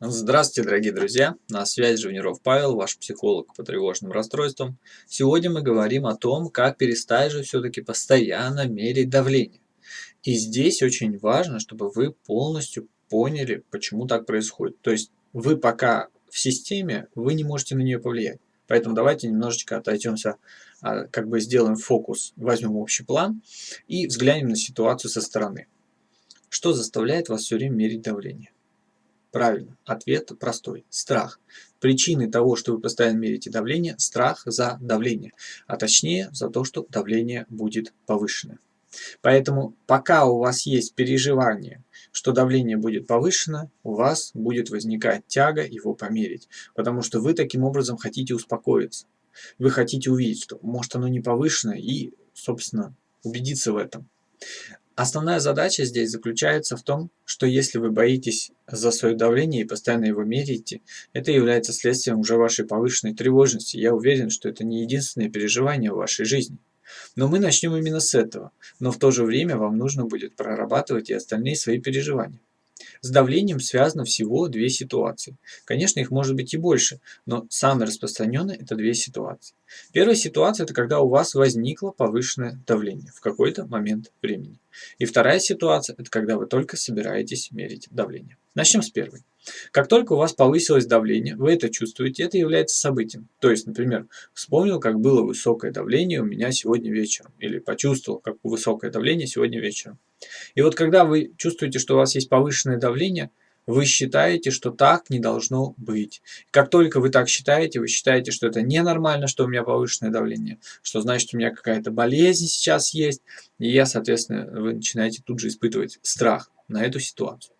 Здравствуйте, дорогие друзья! На связи Живниров Павел, ваш психолог по тревожным расстройствам. Сегодня мы говорим о том, как перестать же все-таки постоянно мерить давление. И здесь очень важно, чтобы вы полностью поняли, почему так происходит. То есть вы пока в системе, вы не можете на нее повлиять. Поэтому давайте немножечко отойдемся, а, как бы сделаем фокус, возьмем общий план и взглянем на ситуацию со стороны. Что заставляет вас все время мерить давление? Правильно, ответ простой. Страх. Причины того, что вы постоянно меряете давление, страх за давление, а точнее за то, что давление будет повышено. Поэтому пока у вас есть переживание, что давление будет повышено, у вас будет возникать тяга его померить, потому что вы таким образом хотите успокоиться. Вы хотите увидеть, что может оно не повышено и, собственно, убедиться в этом. Основная задача здесь заключается в том, что если вы боитесь за свое давление и постоянно его меряете, это является следствием уже вашей повышенной тревожности. Я уверен, что это не единственное переживание в вашей жизни. Но мы начнем именно с этого. Но в то же время вам нужно будет прорабатывать и остальные свои переживания. С давлением связано всего две ситуации. Конечно, их может быть и больше, но самые распространенные это две ситуации. Первая ситуация – это когда у вас возникло повышенное давление в какой-то момент времени. И вторая ситуация – это когда вы только собираетесь мерить давление. Начнем с первой. Как только у вас повысилось давление, вы это чувствуете, это является событием. То есть, например, вспомнил, как было высокое давление у меня сегодня вечером. Или почувствовал, как высокое давление сегодня вечером. И вот когда вы чувствуете, что у вас есть повышенное давление, вы считаете, что так не должно быть. Как только вы так считаете, вы считаете, что это ненормально, что у меня повышенное давление, что значит у меня какая-то болезнь сейчас есть, и я, соответственно, вы начинаете тут же испытывать страх на эту ситуацию.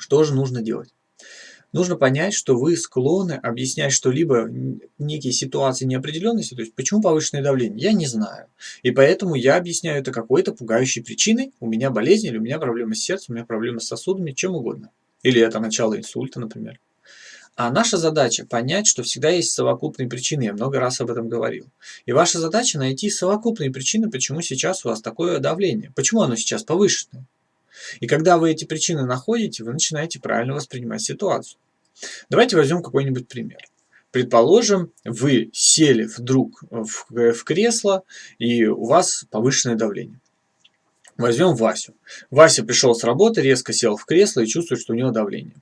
Что же нужно делать? Нужно понять, что вы склонны объяснять что-либо, некие ситуации неопределенности, то есть почему повышенное давление, я не знаю. И поэтому я объясняю это какой-то пугающей причиной, у меня болезнь, или у меня проблемы с сердцем, у меня проблемы с сосудами, чем угодно. Или это начало инсульта, например. А наша задача понять, что всегда есть совокупные причины, я много раз об этом говорил. И ваша задача найти совокупные причины, почему сейчас у вас такое давление, почему оно сейчас повышенное. И когда вы эти причины находите, вы начинаете правильно воспринимать ситуацию. Давайте возьмем какой-нибудь пример. Предположим, вы сели вдруг в, в кресло, и у вас повышенное давление. Возьмем Васю. Вася пришел с работы, резко сел в кресло и чувствует, что у него давление.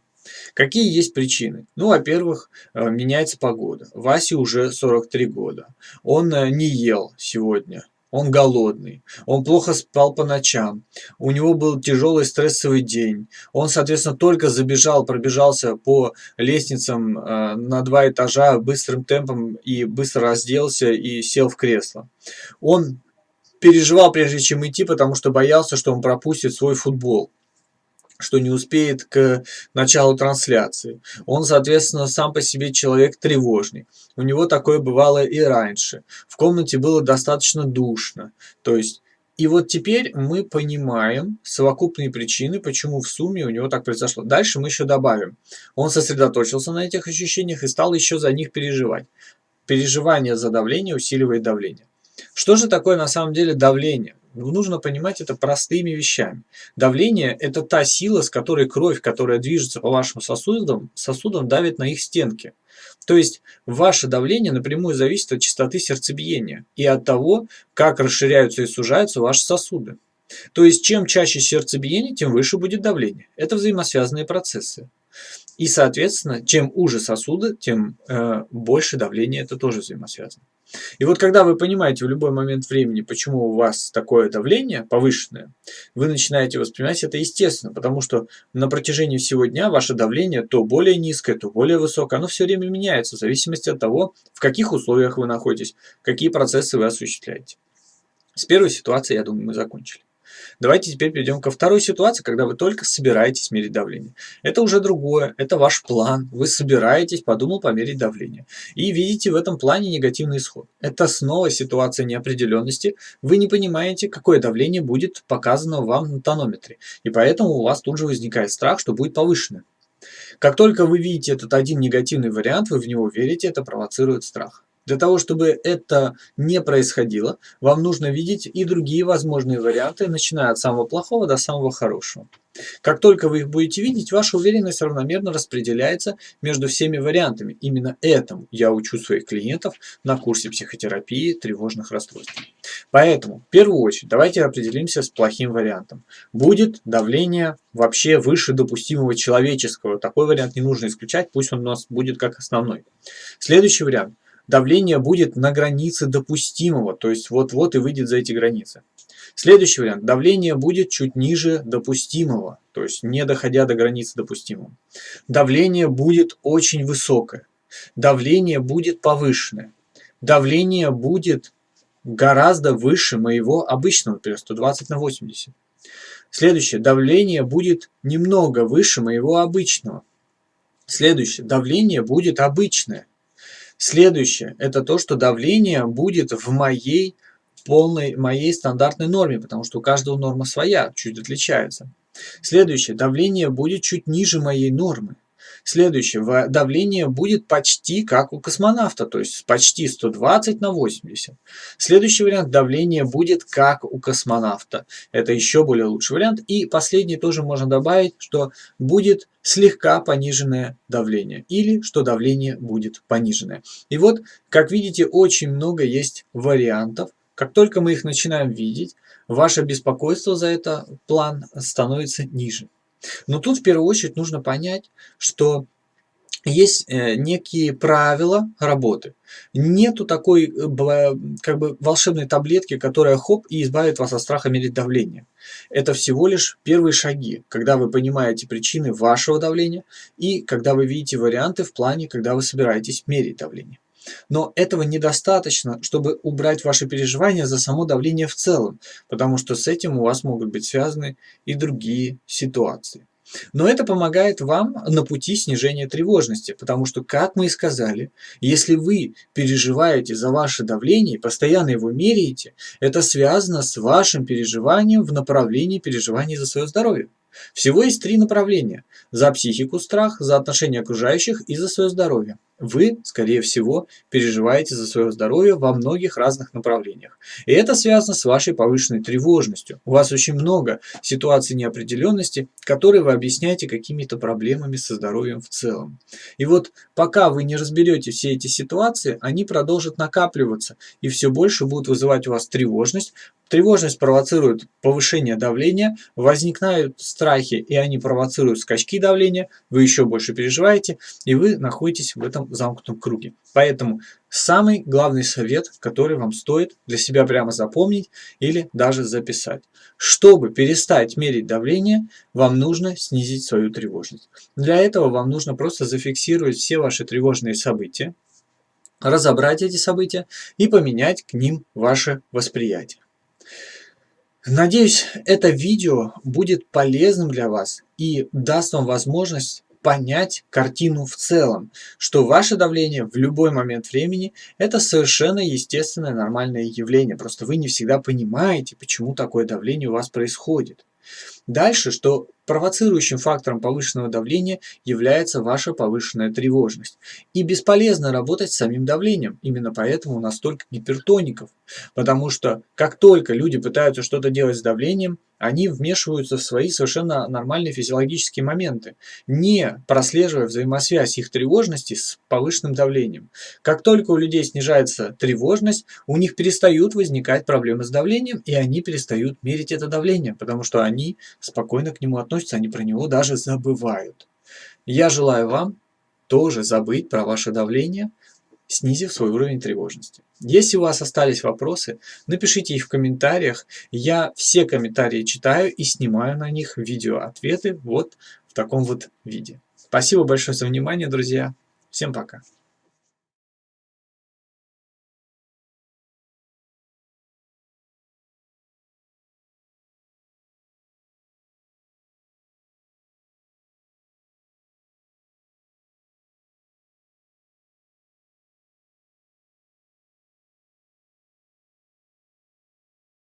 Какие есть причины? Ну, во-первых, э, меняется погода. Васе уже 43 года. Он э, не ел сегодня. Он голодный, он плохо спал по ночам, у него был тяжелый стрессовый день. Он, соответственно, только забежал, пробежался по лестницам э, на два этажа быстрым темпом и быстро разделся и сел в кресло. Он переживал, прежде чем идти, потому что боялся, что он пропустит свой футбол что не успеет к началу трансляции. Он, соответственно, сам по себе человек тревожный. У него такое бывало и раньше. В комнате было достаточно душно. То есть, и вот теперь мы понимаем совокупные причины, почему в сумме у него так произошло. Дальше мы еще добавим. Он сосредоточился на этих ощущениях и стал еще за них переживать. Переживание за давление усиливает давление. Что же такое на самом деле давление? Ну, нужно понимать это простыми вещами. Давление – это та сила, с которой кровь, которая движется по вашим сосудам, сосудам давит на их стенки. То есть ваше давление напрямую зависит от частоты сердцебиения и от того, как расширяются и сужаются ваши сосуды. То есть чем чаще сердцебиение, тем выше будет давление. Это взаимосвязанные процессы. И, соответственно, чем уже сосуды, тем э, больше давление, это тоже взаимосвязано. И вот когда вы понимаете в любой момент времени, почему у вас такое давление повышенное, вы начинаете воспринимать это естественно, потому что на протяжении всего дня ваше давление то более низкое, то более высокое, оно все время меняется в зависимости от того, в каких условиях вы находитесь, какие процессы вы осуществляете. С первой ситуации, я думаю, мы закончили. Давайте теперь перейдем ко второй ситуации, когда вы только собираетесь мерить давление. Это уже другое, это ваш план. Вы собираетесь, подумал померить давление. И видите в этом плане негативный исход. Это снова ситуация неопределенности. Вы не понимаете, какое давление будет показано вам на тонометре. И поэтому у вас тут же возникает страх, что будет повышенное. Как только вы видите этот один негативный вариант, вы в него верите, это провоцирует страх. Для того, чтобы это не происходило, вам нужно видеть и другие возможные варианты, начиная от самого плохого до самого хорошего. Как только вы их будете видеть, ваша уверенность равномерно распределяется между всеми вариантами. Именно этому я учу своих клиентов на курсе психотерапии тревожных расстройств. Поэтому, в первую очередь, давайте определимся с плохим вариантом. Будет давление вообще выше допустимого человеческого. Такой вариант не нужно исключать, пусть он у нас будет как основной. Следующий вариант. Давление будет на границе допустимого, то есть вот-вот и выйдет за эти границы. Следующий вариант. Давление будет чуть ниже допустимого, то есть не доходя до границы допустимого. Давление будет очень высокое. Давление будет повышенное. Давление будет гораздо выше моего обычного, например, 120 на 80. Следующее. Давление будет немного выше моего обычного. Следующее. Давление будет обычное. Следующее. Это то, что давление будет в моей полной моей стандартной норме, потому что у каждого норма своя, чуть отличается. Следующее. Давление будет чуть ниже моей нормы. Следующее. Давление будет почти как у космонавта, то есть почти 120 на 80. Следующий вариант. Давление будет как у космонавта. Это еще более лучший вариант. И последний тоже можно добавить, что будет слегка пониженное давление или что давление будет пониженное. И вот, как видите, очень много есть вариантов как только мы их начинаем видеть, ваше беспокойство за этот план становится ниже. Но тут в первую очередь нужно понять, что есть э, некие правила работы. Нету такой э, как бы волшебной таблетки, которая хоп и избавит вас от страха мерить давление. Это всего лишь первые шаги, когда вы понимаете причины вашего давления и когда вы видите варианты в плане, когда вы собираетесь мерить давление. Но этого недостаточно, чтобы убрать ваши переживания за само давление в целом, потому что с этим у вас могут быть связаны и другие ситуации. Но это помогает вам на пути снижения тревожности, потому что, как мы и сказали, если вы переживаете за ваше давление и постоянно его меряете, это связано с вашим переживанием в направлении переживания за свое здоровье. Всего есть три направления. За психику страх, за отношения окружающих и за свое здоровье. Вы, скорее всего, переживаете за свое здоровье во многих разных направлениях. И это связано с вашей повышенной тревожностью. У вас очень много ситуаций неопределенности, которые вы объясняете какими-то проблемами со здоровьем в целом. И вот пока вы не разберете все эти ситуации, они продолжат накапливаться и все больше будут вызывать у вас тревожность, Тревожность провоцирует повышение давления, возникают страхи, и они провоцируют скачки давления, вы еще больше переживаете, и вы находитесь в этом замкнутом круге. Поэтому самый главный совет, который вам стоит для себя прямо запомнить или даже записать. Чтобы перестать мерить давление, вам нужно снизить свою тревожность. Для этого вам нужно просто зафиксировать все ваши тревожные события, разобрать эти события и поменять к ним ваше восприятие. Надеюсь, это видео будет полезным для вас и даст вам возможность понять картину в целом, что ваше давление в любой момент времени – это совершенно естественное нормальное явление. Просто вы не всегда понимаете, почему такое давление у вас происходит. Дальше, что провоцирующим фактором повышенного давления является ваша повышенная тревожность. И бесполезно работать с самим давлением. Именно поэтому у нас столько гипертоников. Потому что как только люди пытаются что-то делать с давлением, они вмешиваются в свои совершенно нормальные физиологические моменты, не прослеживая взаимосвязь их тревожности с повышенным давлением. Как только у людей снижается тревожность, у них перестают возникать проблемы с давлением, и они перестают мерить это давление, потому что они спокойно к нему относятся, они про него даже забывают. Я желаю вам тоже забыть про ваше давление, снизив свой уровень тревожности. Если у вас остались вопросы, напишите их в комментариях. Я все комментарии читаю и снимаю на них видео-ответы вот в таком вот виде. Спасибо большое за внимание, друзья. Всем пока.